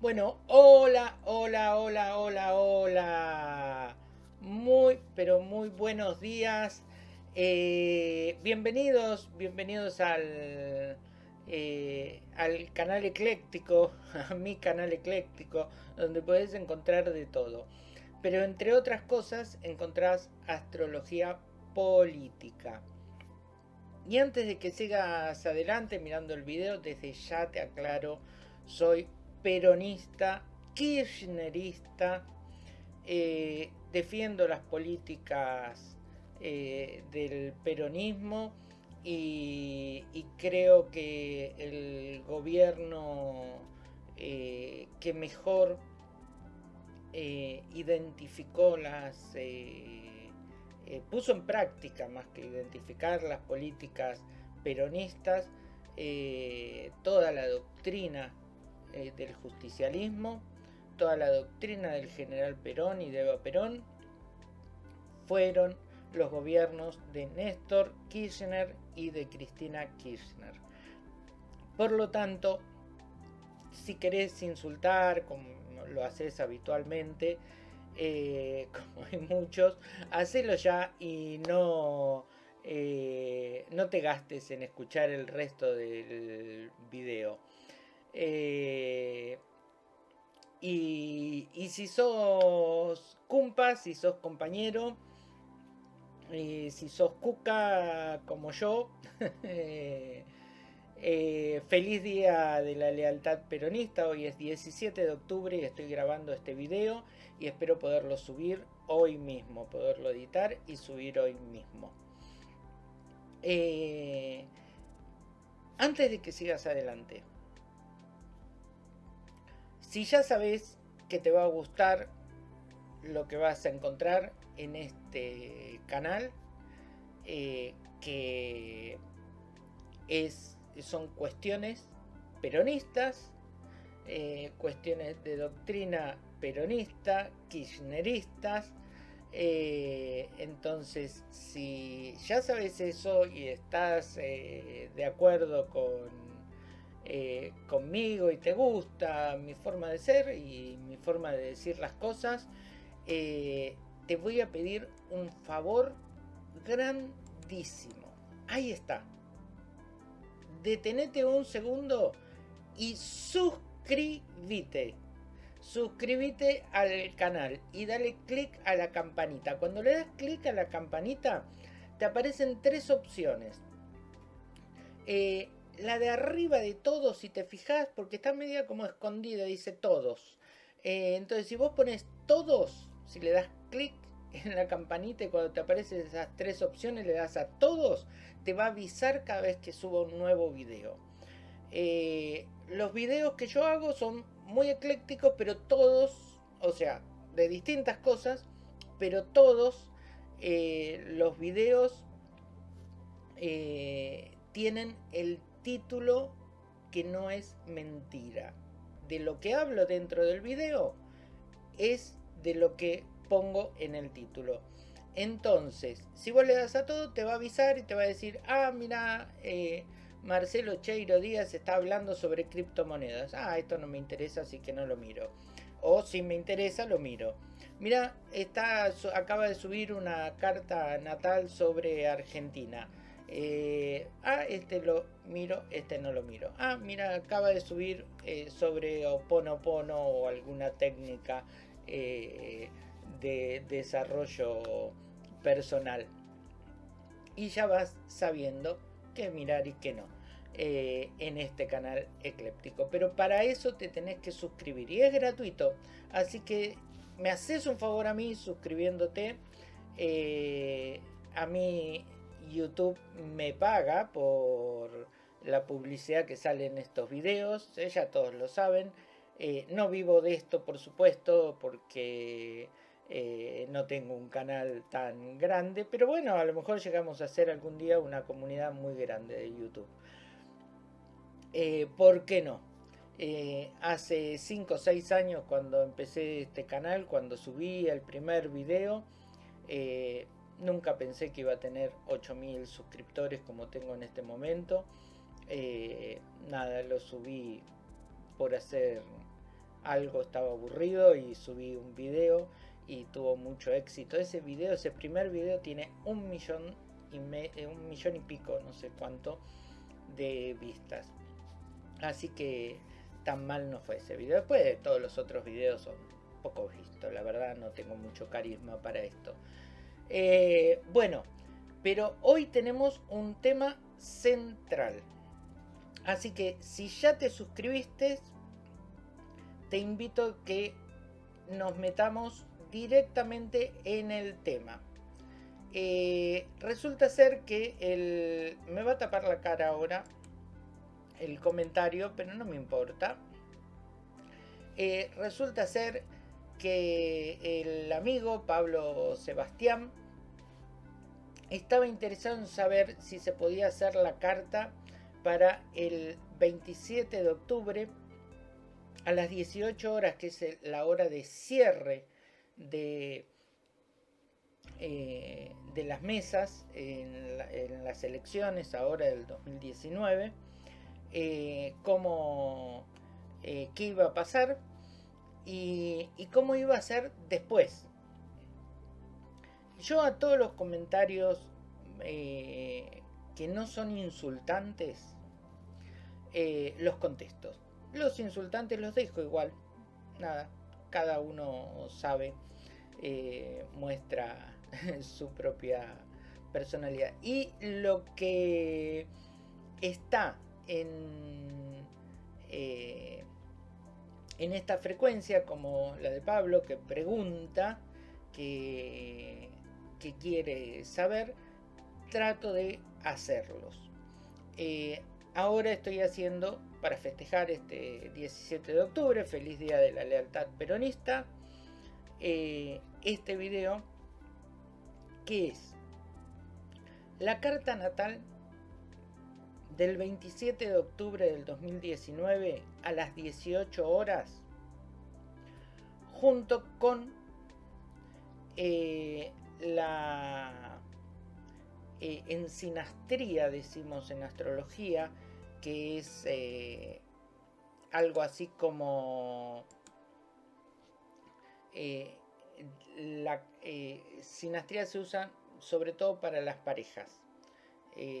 Bueno, hola, hola, hola, hola, hola. Muy, pero muy buenos días. Eh, bienvenidos, bienvenidos al, eh, al canal ecléctico, a mi canal ecléctico, donde podés encontrar de todo. Pero entre otras cosas encontrás astrología política. Y antes de que sigas adelante mirando el video, desde ya te aclaro, soy peronista, kirchnerista, eh, defiendo las políticas eh, del peronismo y, creo que el gobierno eh, que mejor identificó las... puso en práctica más que identificar las políticas peronistas, toda la doctrina eh, del justicialismo, toda la doctrina del general Perón y de Eva Perón, fueron los gobiernos de Néstor Kirchner y de Cristina Kirchner. Por lo tanto, si querés insultar, como lo haces habitualmente, eh, como hay muchos, hacelo ya y no, eh, no te gastes en escuchar el resto del video. Eh, y, si sos cumpa, si sos compañero, si sos cuca como yo, eh, eh, feliz día de la lealtad peronista. Hoy es 17 de octubre y estoy grabando este video y espero poderlo subir hoy mismo, poderlo editar y subir hoy mismo. antes de que sigas adelante, si ya sabes que te va a gustar lo que vas a encontrar en este canal, eh, que es, son cuestiones peronistas, eh, cuestiones de doctrina peronista, kirchneristas, eh, entonces, si ya sabes eso y estás de acuerdo con eh, conmigo y te gusta mi forma de ser y mi forma de decir las cosas, eh, te voy a pedir un favor grandísimo. Ahí está. Detenete un segundo y suscríbete. Suscríbete al canal y dale clic a la campanita. Cuando le das clic a la campanita, te aparecen tres opciones. Eh, la de arriba de todos, si te fijas, porque está media como escondida, dice todos. Eh, entonces, si vos pones todos, si le das clic en la campanita y cuando te aparecen esas tres opciones le das a todos, te va a avisar cada vez que suba un nuevo video. Eh, los videos que yo hago son muy eclécticos, pero todos, o sea, de distintas cosas, pero todos eh, los videos tienen el título que no es mentira. De lo que hablo dentro del video es de lo que pongo en el título. Entonces, si vos le das a todo, te va a avisar y te va a decir, ah, mira, eh, Marcelo Cheiro Díaz está hablando sobre criptomonedas. Ah, esto no me interesa, así que no lo miro. O si me interesa, lo miro. Mira, está, acaba de subir una carta natal sobre Argentina. Eh, ah, este lo miro, este no lo miro. Ah, mira, acaba de subir eh, sobre Oponopono o alguna técnica eh, de desarrollo personal. Y ya vas sabiendo qué mirar y qué no en este canal ecléptico. Pero para eso te tenés que suscribir y es gratuito. Así que me haces un favor a mí suscribiéndote. a mí YouTube me paga por la publicidad que sale en estos videos, eh, ya todos lo saben. Eh, no vivo de esto, por supuesto, porque eh, no tengo un canal tan grande, pero bueno, a lo mejor llegamos a ser algún día una comunidad muy grande de YouTube. ¿Por qué no? hace 5 o 6 años cuando empecé este canal, cuando subí el primer video, Nunca pensé que iba a tener 8000 suscriptores como tengo en este momento. Eh, nada, lo subí por hacer algo estaba aburrido y subí un video y tuvo mucho éxito. Ese video, ese primer video tiene un millón y, eh, un millón y pico, no sé cuánto, de vistas. Así que tan mal no fue ese video. Después de todos los otros videos son poco vistos, la verdad no tengo mucho carisma para esto. Eh, bueno, pero hoy tenemos un tema central. Así que si ya te suscribiste, te invito a que nos metamos directamente en el tema. Eh, resulta ser que el... me va a tapar la cara ahora el comentario, pero no me importa. Eh, resulta ser que el amigo Pablo Sebastián estaba interesado en saber si se podía hacer la carta para el 27 de octubre a las 18 horas, que es la hora de cierre de, eh, de las mesas en, las elecciones ahora del 2019, eh, cómo, eh, qué iba a pasar y, y cómo iba a ser después. Yo a todos los comentarios que no son insultantes, los contesto. Los insultantes los dejo igual. Nada, cada uno sabe, eh, muestra su propia personalidad. Y lo que está en, eh, en esta frecuencia, como la de Pablo, que pregunta, que, que quiere saber, trato de hacerlos. Eh, ahora estoy haciendo para festejar este 17 de octubre, feliz día de la lealtad peronista, eh, este video que es la carta natal del 27 de octubre del 2019 a las 18 horas junto con eh, la eh, ensinastría decimos en astrología que es eh, algo así como eh, la sinastría se usa sobre todo para las parejas.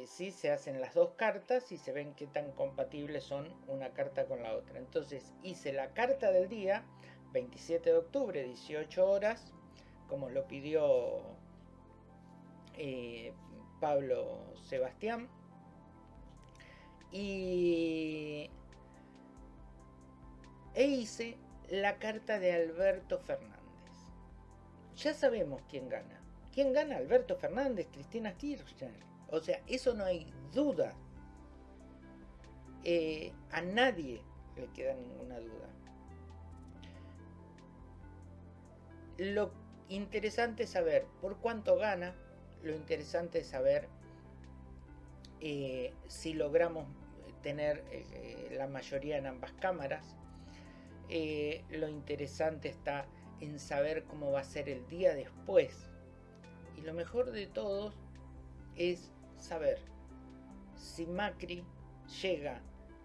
si se hacen las dos cartas y se ven qué tan compatibles son una carta con la otra. Entonces hice la carta del día, 27 de octubre, 18 horas, como lo pidió Pablo Sebastián y e hice la carta de Alberto Fernández. Ya sabemos quién gana. ¿Quién gana? Alberto Fernández, Cristina Kirchner. O sea, eso no hay duda. Eh, a nadie le queda ninguna duda. Lo interesante es saber por cuánto gana. Lo interesante es saber eh, si logramos tener eh, la mayoría en ambas cámaras. Eh, lo interesante está en saber cómo va a ser el día después. Y lo mejor de todo es saber si Macri llega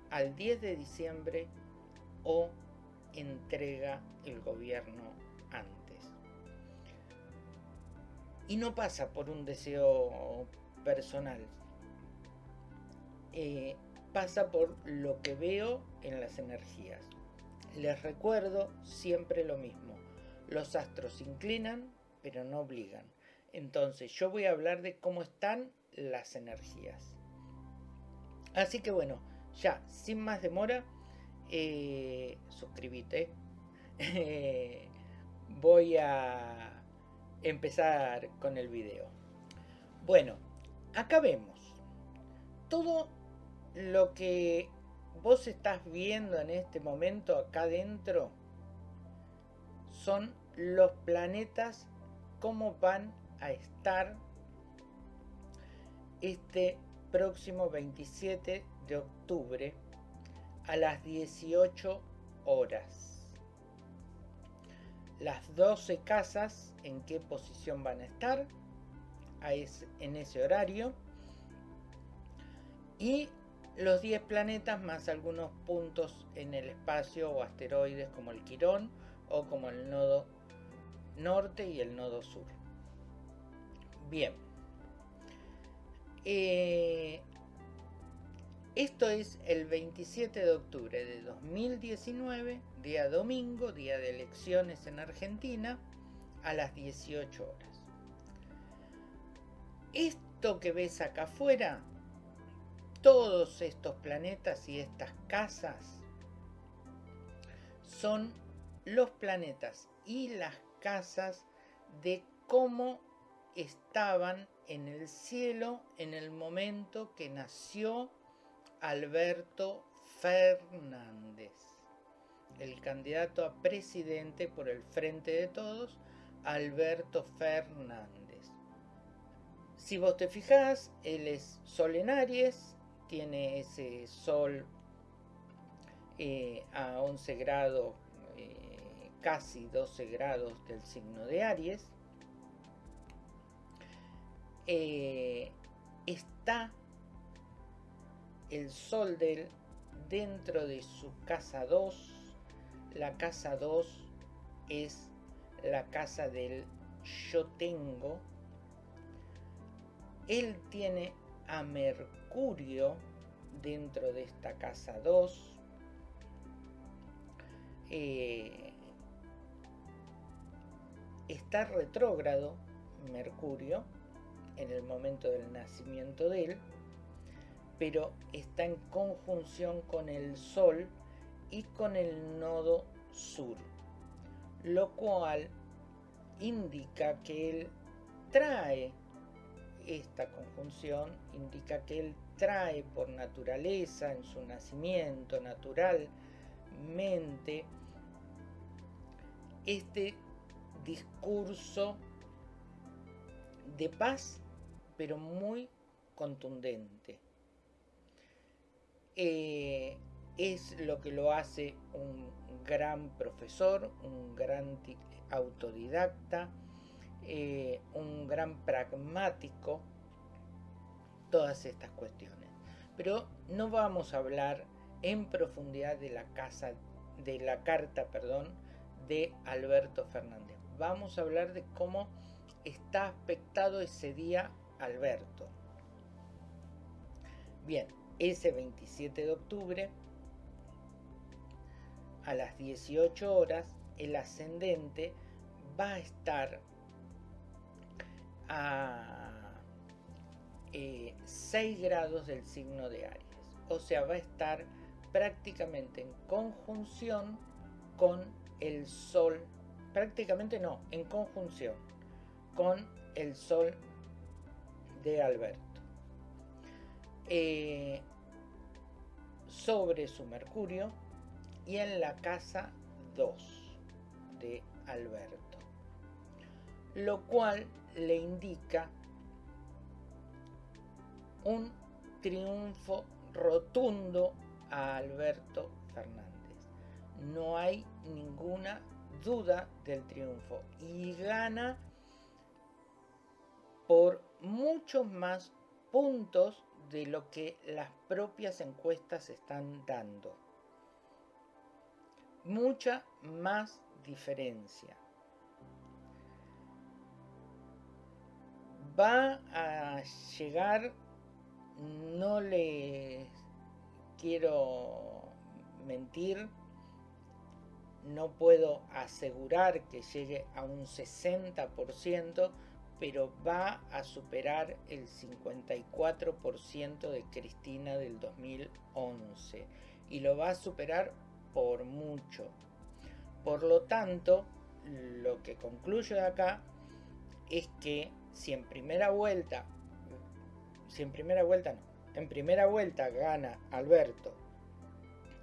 al 10 de diciembre o entrega el gobierno Y no pasa por un deseo personal. Eh, pasa por lo que veo en las energías. Les recuerdo siempre lo mismo. Los astros inclinan, pero no obligan. Entonces yo voy a hablar de cómo están las energías. Así que bueno, ya, sin más demora, eh, suscríbete. voy a empezar con el video. Bueno, acá vemos. Todo lo que vos estás viendo en este momento acá adentro son los planetas cómo van a estar este próximo 27 de octubre a las 18 horas. Las 12 casas en qué posición van a estar en ese horario y los 10 planetas más algunos puntos en el espacio o asteroides como el Quirón o como el nodo norte y el nodo sur. Bien. Eh, esto es el 27 de octubre de 2019, día domingo, día de elecciones en Argentina, a las 18 horas. Esto que ves acá afuera todos estos planetas y estas casas son los planetas y las casas de cómo estaban en el cielo en el momento que nació Alberto Fernández, el candidato a presidente por el Frente de Todos, Alberto Fernández. Si vos te fijás, él es Sol en Aries, tiene ese sol eh, a 11 grados, eh, casi 12 grados del signo de Aries, eh, está el sol del dentro de su casa 2. La casa 2 es la casa del yo tengo. Él tiene a Mercurio dentro de esta casa 2. Eh, está retrógrado Mercurio en el momento del nacimiento de él, pero está en conjunción con el Sol y con el nodo sur, lo cual indica que él trae esta conjunción indica que él trae por naturaleza, en su nacimiento naturalmente, este discurso de paz, pero muy contundente. Eh, es lo que lo hace un gran profesor, un gran autodidacta, eh, un gran pragmático, todas estas cuestiones. Pero no vamos a hablar en profundidad de la casa, de la carta, perdón, de Alberto Fernández. Vamos a hablar de cómo está aspectado ese día Alberto. Bien, ese 27 de octubre, a las 18 horas, el ascendente va a estar a 6 eh, grados del signo de Aries. O sea, va a estar prácticamente en conjunción con el Sol. Prácticamente no, en conjunción con el Sol de Alberto. Eh, sobre su Mercurio y en la casa 2 de Alberto. Lo cual le indica un triunfo rotundo a Alberto Fernández. No hay ninguna duda del triunfo y gana por muchos más puntos de lo que las propias encuestas están dando. Mucha más diferencia. va a llegar, no les quiero mentir, no puedo asegurar que llegue a un 60%, pero va a superar el 54% de Cristina del 2011 y lo va a superar por mucho. Por lo tanto, lo que concluyo de acá es que si en primera vuelta, si en primera vuelta no, en primera vuelta gana Alberto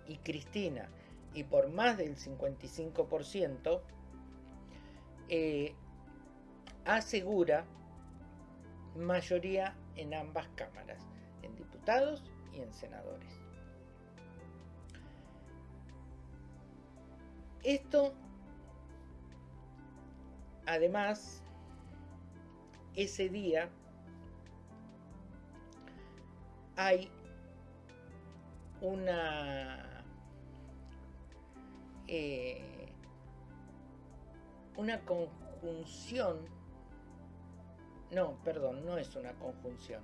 y Cristina y por más del 55%, eh, asegura mayoría en ambas cámaras, en diputados y en senadores. Esto, además, ese día hay una eh, una conjunción no, perdón, no es una conjunción.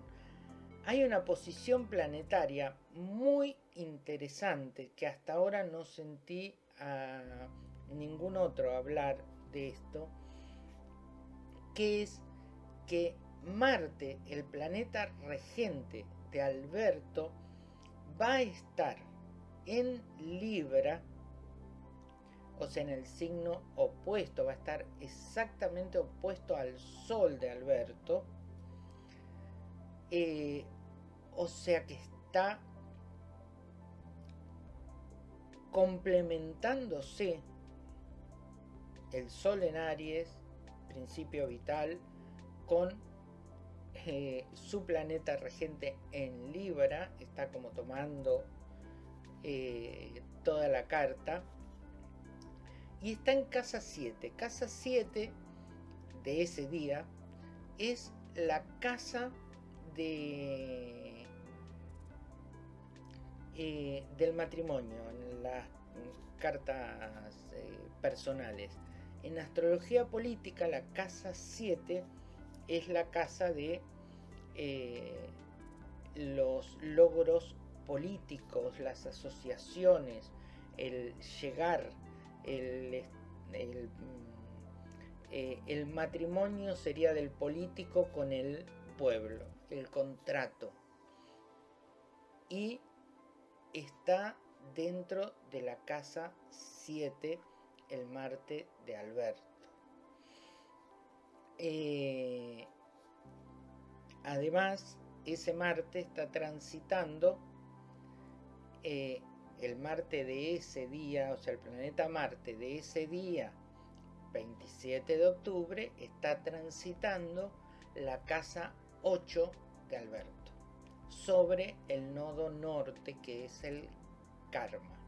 Hay una posición planetaria muy interesante que hasta ahora no sentí a ningún otro hablar de esto, que es que Marte, el planeta regente de Alberto, va a estar en Libra, o sea, en el signo opuesto, va a estar exactamente opuesto al Sol de Alberto, eh, o sea que está complementándose el Sol en Aries, principio vital, con eh, su planeta regente en Libra, está como tomando eh, toda la carta, y está en casa 7. Casa 7 de ese día es la casa de eh, del matrimonio en las cartas eh, personales. En astrología política la casa 7 es la casa de eh, los logros políticos, las asociaciones, el llegar, el, el matrimonio sería del político con el pueblo, el contrato. Y está dentro de la casa 7, el Marte de Alberto. Eh, además, ese Marte está transitando eh, el Marte de ese día, o sea, el planeta Marte de ese día, 27 de octubre, está transitando la casa 8 de Alberto sobre el nodo norte que es el karma.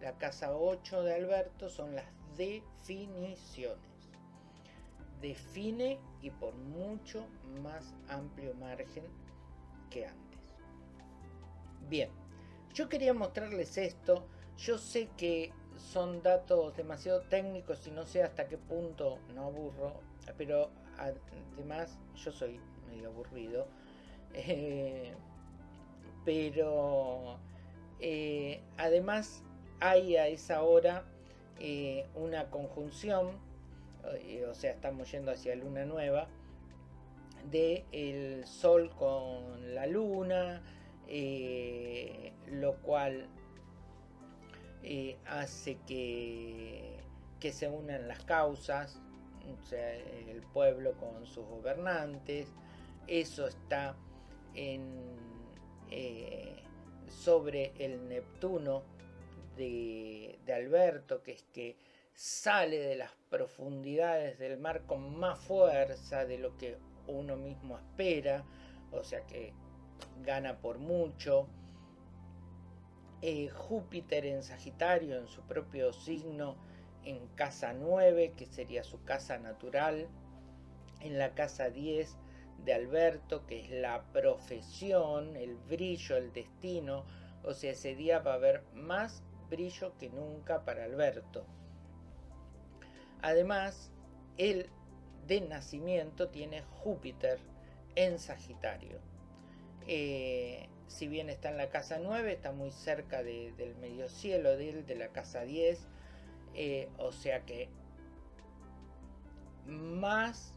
La casa 8 de Alberto son las definiciones. Define y por mucho más amplio margen que antes. Bien, yo quería mostrarles esto. Yo sé que son datos demasiado técnicos y no sé hasta qué punto no aburro, pero además yo soy medio aburrido. Eh, pero eh, además hay a esa hora eh, una conjunción, eh, o sea, estamos yendo hacia luna nueva, de el sol con la luna, lo cual hace que, que se unan las causas, o sea, el pueblo con sus gobernantes, eso está en eh, sobre el Neptuno de, Alberto, que es que sale de las profundidades del mar con más fuerza de lo que uno mismo espera, o sea que gana por mucho. Eh, Júpiter en Sagitario, en su propio signo, en casa 9, que sería su casa natural, en la casa 10 de Alberto, que es la profesión, el brillo, el destino. O sea, ese día va a haber más brillo que nunca para Alberto. Además, él de nacimiento tiene Júpiter en Sagitario. Eh, si bien está en la casa 9, está muy cerca del medio cielo de él, de la casa 10. Eh, o sea que más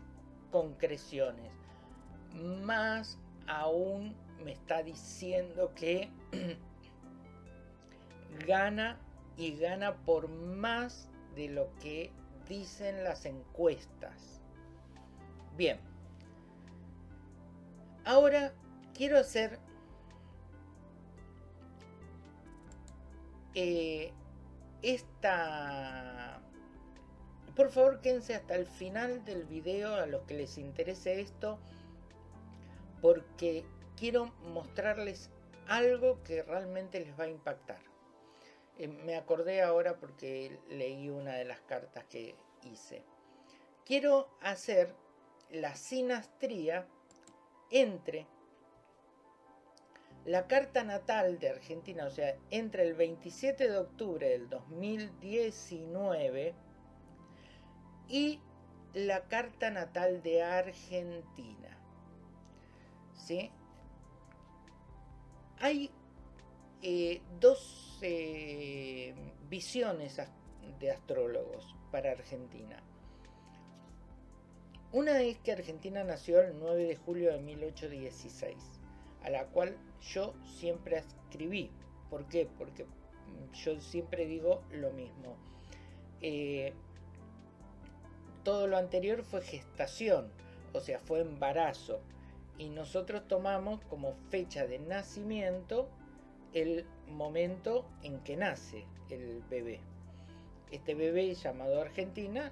concreciones más aún me está diciendo que gana y gana por más de lo que dicen las encuestas. Bien. Ahora quiero hacer eh, esta... Por favor, quédense hasta el final del video a los que les interese esto porque quiero mostrarles algo que realmente les va a impactar. Eh, me acordé ahora porque leí una de las cartas que hice. Quiero hacer la sinastría entre la carta natal de Argentina, o sea, entre el 27 de octubre del 2019 y la carta natal de Argentina. Hay eh, dos eh, visiones de astrólogos para Argentina. Una es que Argentina nació el 9 de julio de 1816, a la cual yo siempre escribí. ¿Por qué? Porque yo siempre digo lo mismo. Eh, todo lo anterior fue gestación, o sea, fue embarazo. Y nosotros tomamos como fecha de nacimiento el momento en que nace el bebé. Este bebé llamado Argentina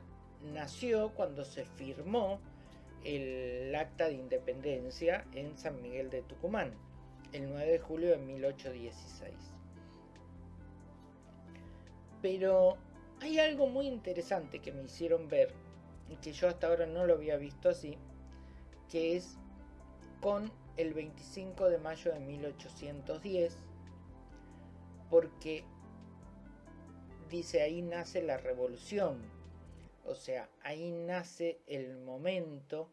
nació cuando se firmó el acta de independencia en San Miguel de Tucumán, el 9 de julio de 1816. Pero hay algo muy interesante que me hicieron ver, y que yo hasta ahora no lo había visto así, que es con el 25 de mayo de 1810, porque dice ahí nace la revolución, o sea, ahí nace el momento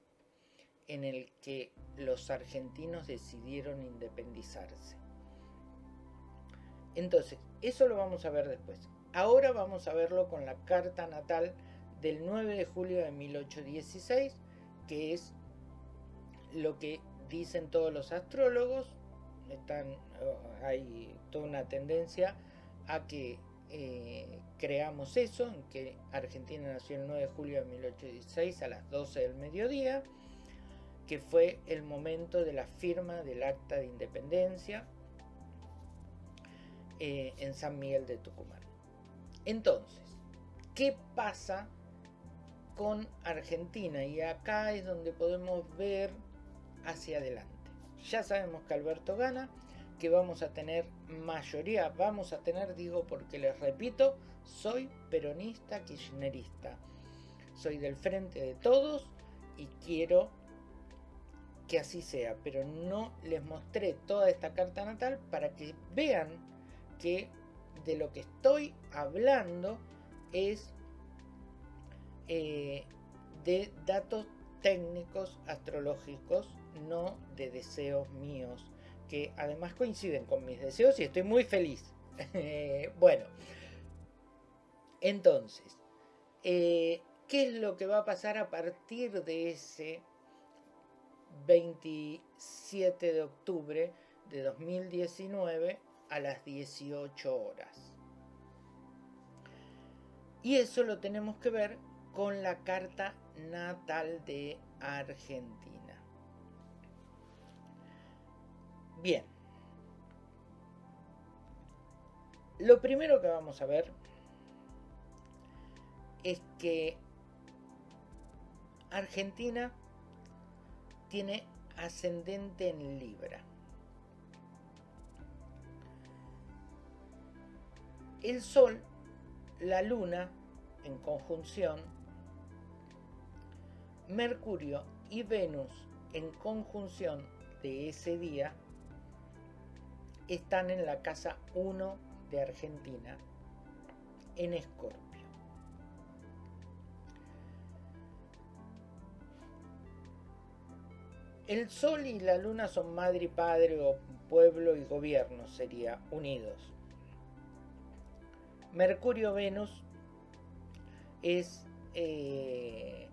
en el que los argentinos decidieron independizarse. Entonces, eso lo vamos a ver después. Ahora vamos a verlo con la carta natal del 9 de julio de 1816, que es lo que dicen todos los astrólogos. Están, oh, hay toda una tendencia a que eh, creamos eso, en que Argentina nació el 9 de julio de 1816 a las 12 del mediodía que fue el momento de la firma del acta de independencia eh, en San Miguel de Tucumán. Entonces, ¿qué pasa con Argentina? Y acá es donde podemos ver hacia adelante. Ya sabemos que Alberto gana, que vamos a tener mayoría, vamos a tener, digo porque les repito, soy peronista kirchnerista. Soy del frente de todos y quiero que así sea, pero no les mostré toda esta carta natal para que vean que de lo que estoy hablando es eh, de datos técnicos astrológicos, no de deseos míos, que además coinciden con mis deseos y estoy muy feliz. bueno, entonces, eh, ¿qué es lo que va a pasar a partir de ese 27 de octubre de 2019 a las 18 horas. Y eso lo tenemos que ver con la carta natal de Argentina. Bien. Lo primero que vamos a ver es que Argentina tiene ascendente en Libra. El Sol, la Luna en conjunción, Mercurio y Venus en conjunción de ese día están en la casa 1 de Argentina, en Escorpio. El sol y la luna son madre y padre o pueblo y gobierno, sería unidos. Mercurio Venus es eh,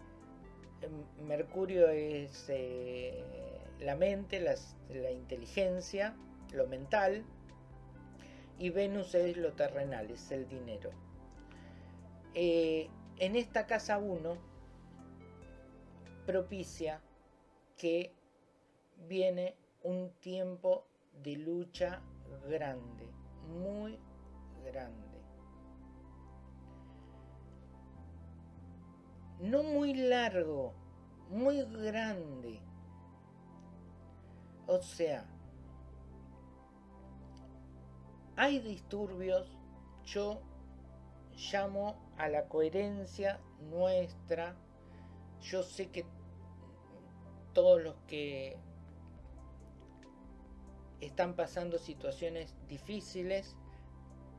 Mercurio es eh, la mente, la inteligencia, lo mental, y Venus es lo terrenal, es el dinero. Eh, en esta casa 1 propicia que viene un tiempo de lucha grande, muy grande. No muy largo, muy grande. O sea, hay disturbios, yo llamo a la coherencia nuestra, yo sé que todos los que están pasando situaciones difíciles,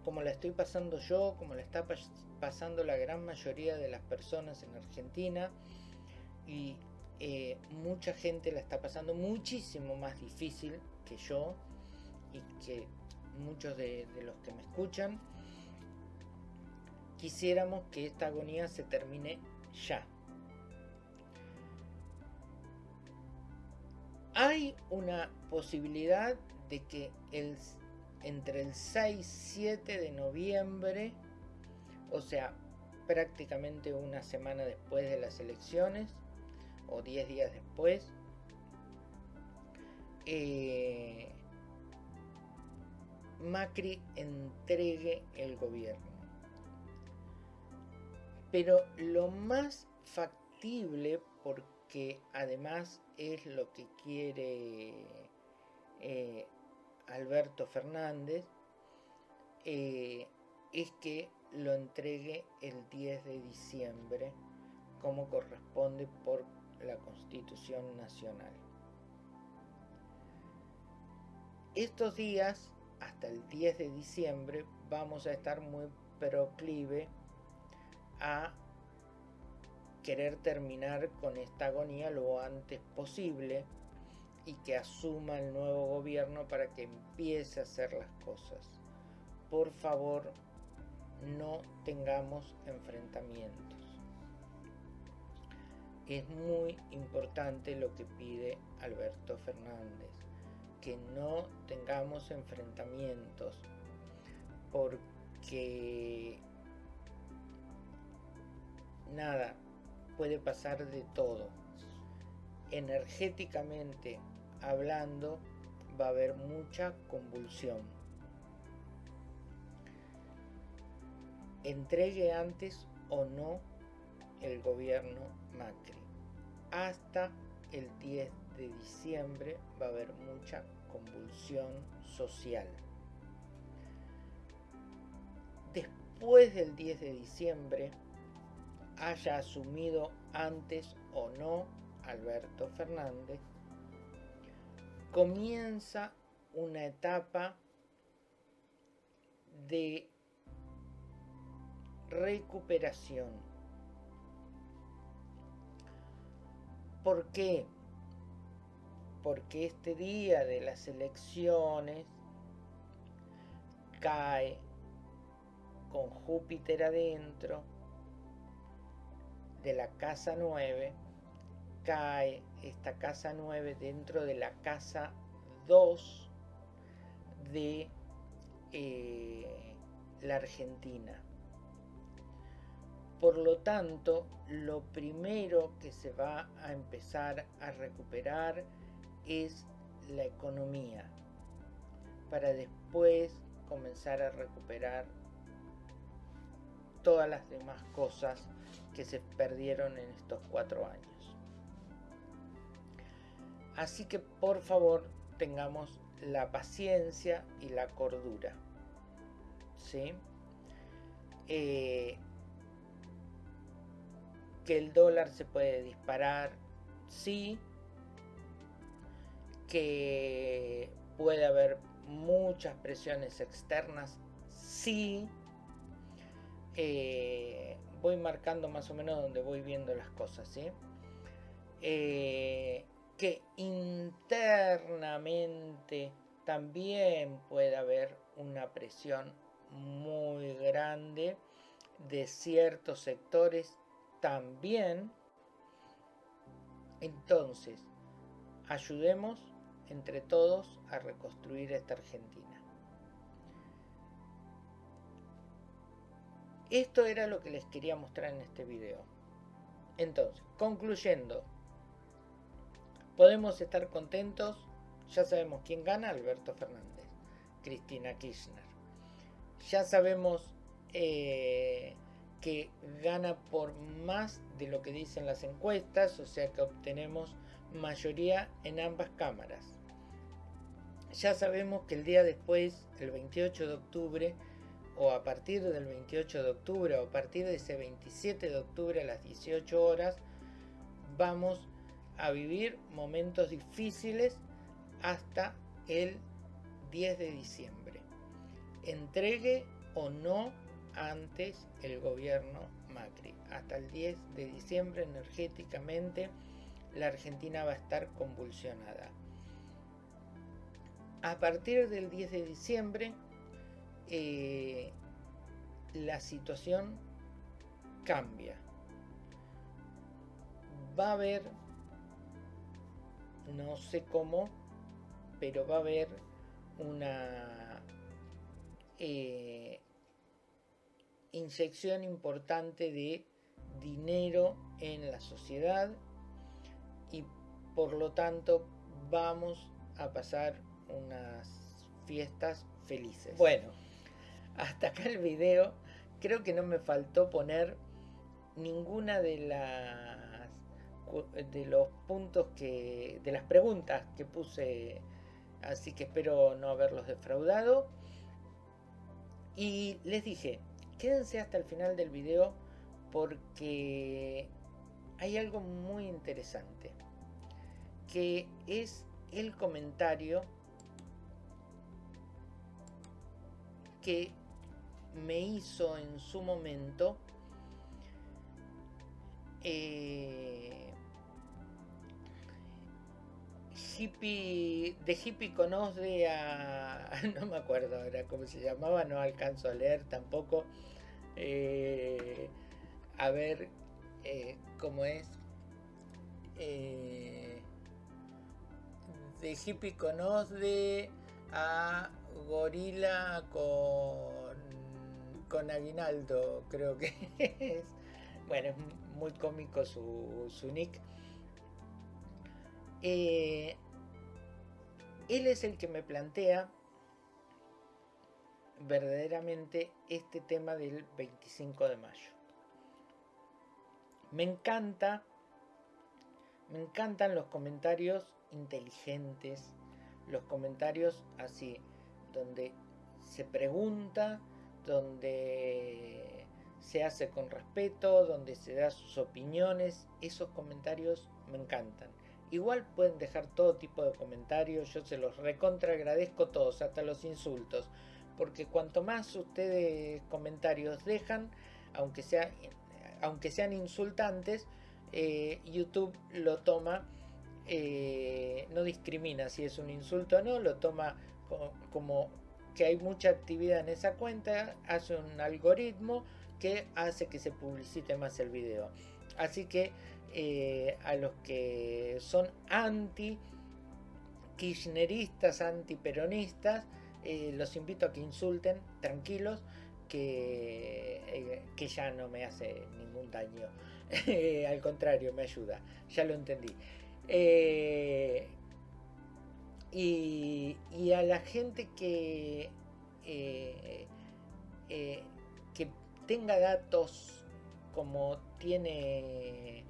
como la estoy pasando yo, como la está pasando la gran mayoría de las personas en Argentina, y eh, mucha gente la está pasando muchísimo más difícil que yo y que muchos de, los que me escuchan. Quisiéramos que esta agonía se termine ya. Hay una posibilidad de que entre el 6 y 7 de noviembre, o sea, prácticamente una semana después de las elecciones, o 10 días después, eh, Macri entregue el gobierno. Pero lo más factible, porque además es lo que quiere eh, Alberto Fernández, eh, es que lo entregue el 10 de diciembre como corresponde por la Constitución Nacional. Estos días, hasta el 10 de diciembre, vamos a estar muy proclive a querer terminar con esta agonía lo antes posible y que asuma el nuevo gobierno para que empiece a hacer las cosas. Por favor, no tengamos enfrentamientos es muy importante lo que pide Alberto Fernández, que no tengamos enfrentamientos, porque nada, puede pasar de todo. Energéticamente hablando, va a haber mucha convulsión. Entregue antes o no el gobierno Macri hasta el 10 de diciembre va a haber mucha convulsión social. Después del 10 de diciembre, haya asumido antes o no Alberto Fernández, comienza una etapa de recuperación ¿Por qué? Porque este día de las elecciones cae con Júpiter adentro de la casa 9, cae esta casa 9 dentro de la casa 2 de eh, la Argentina. Por lo tanto, lo primero que se va a empezar a recuperar es la economía, para después comenzar a recuperar todas las demás cosas que se perdieron en estos cuatro años. Así que por favor tengamos la paciencia y la cordura. ¿sí? Eh, que el dólar se puede disparar, sí, que puede haber muchas presiones externas, sí. Eh, voy marcando más o menos donde voy viendo las cosas. Eh, que internamente también puede haber una presión muy grande de ciertos sectores también, entonces, ayudemos entre todos a reconstruir esta Argentina. Esto era lo que les quería mostrar en este video. Entonces, concluyendo, podemos estar contentos, ya sabemos quién gana, Alberto Fernández, Cristina Kirchner. Ya sabemos eh, que gana por más de lo que dicen las encuestas, o sea que obtenemos mayoría en ambas cámaras. Ya sabemos que el día después, el 28 de octubre, o a partir del 28 de octubre, o a partir de ese 27 de octubre a las 18 horas, vamos a vivir momentos difíciles hasta el 10 de diciembre. Entregue o no antes el gobierno Macri. Hasta el 10 de diciembre energéticamente la Argentina va a estar convulsionada. A partir del 10 de diciembre eh, la situación cambia. Va a haber, no sé cómo, pero va a haber una eh, inyección importante de dinero en la sociedad y por lo tanto vamos a pasar unas fiestas felices. Bueno, hasta acá el video. Creo que no me faltó poner ninguna de las de los puntos que de las preguntas que puse así que espero no haberlos defraudado y les dije quédense hasta el final del video porque hay algo muy interesante que es el comentario que me hizo en su momento eh, hippie, de hippie conoce a, no me acuerdo ahora cómo se llamaba, no alcanzo a leer tampoco, eh, a ver eh, cómo es, de hippie conoce a gorila con, con aguinaldo, creo que es, bueno, es muy cómico su, su nick. Eh, él es el que me plantea verdaderamente este tema del 25 de mayo. Me encanta, me encantan los comentarios inteligentes, los comentarios así, donde se pregunta, donde se hace con respeto, donde se da sus opiniones, esos comentarios me encantan. Igual pueden dejar todo tipo de comentarios, yo se los recontra agradezco todos, hasta los insultos, porque cuanto más ustedes comentarios dejan, aunque, aunque sean insultantes, eh, YouTube lo toma, eh, no discrimina si es un insulto o no, lo toma como que hay mucha actividad en esa cuenta, hace un algoritmo que hace que se publicite más el video. Así que eh, a los que son anti kirchneristas, anti peronistas, eh, los invito a que insulten tranquilos, que, eh, que ya no me hace ningún daño. Al contrario, me ayuda. Ya lo entendí. Y, a la gente que, que tenga datos como tiene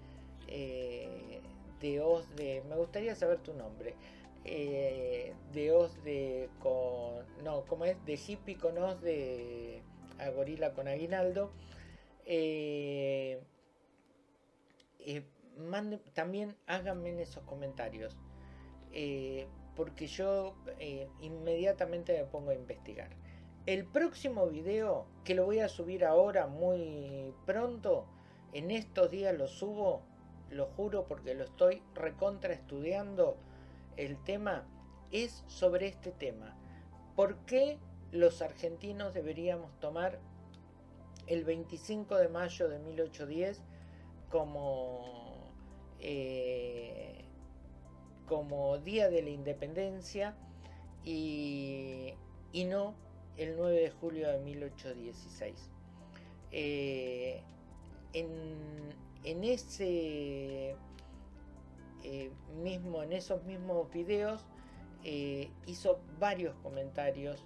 eh, de os de me gustaría saber tu nombre eh, de os de con no como es de hippie con os de a gorila con aguinaldo eh, también háganme en esos comentarios porque yo inmediatamente me pongo a investigar el próximo video que lo voy a subir ahora muy pronto en estos días lo subo lo juro porque lo estoy recontra estudiando el tema, es sobre este tema. ¿Por qué los argentinos deberíamos tomar el 25 de mayo de 1810 como, eh, como Día de la Independencia y, no el 9 de julio de 1816? Eh, en, en ese eh, mismo, en esos mismos videos eh, hizo varios comentarios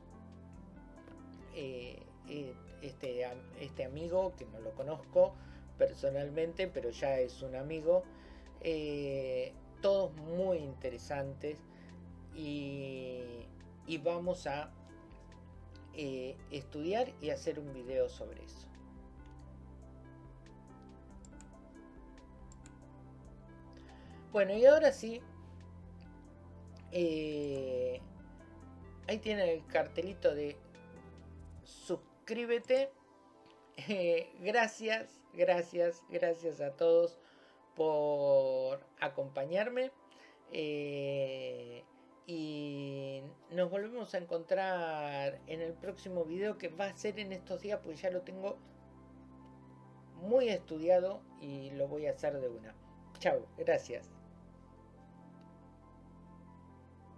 este, este amigo que no lo conozco personalmente pero ya es un amigo todos muy interesantes y, y vamos a estudiar y hacer un video sobre eso Bueno, y ahora sí, eh, ahí tiene el cartelito de suscríbete. Eh, gracias, gracias, gracias a todos por acompañarme. Eh, y nos volvemos a encontrar en el próximo video que va a ser en estos días, pues ya lo tengo muy estudiado y lo voy a hacer de una. Chao, gracias.